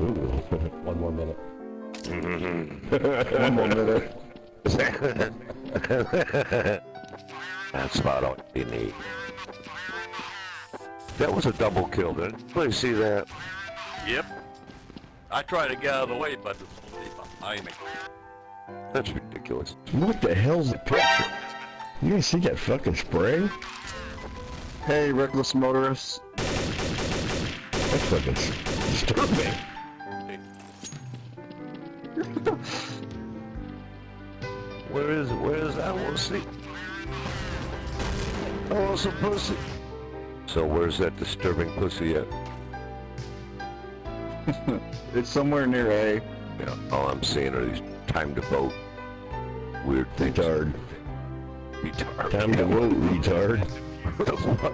Ooh, one more minute. One more minute. That's about all you need. That was a double kill, did anybody see that? Yep. I tried to get out of the way, but it's behind me. That's ridiculous. What the hell's the picture? You guys see that fucking spray? Hey, reckless motorists. That's fucking s- disturbing. Where is it? Where is that? I want to see. I want some pussy. So where's that disturbing pussy at? It's somewhere near A. Yeah, all I'm seeing are these time to vote. Weird things. Retard. Retard. Time to vote, retard. What the fuck?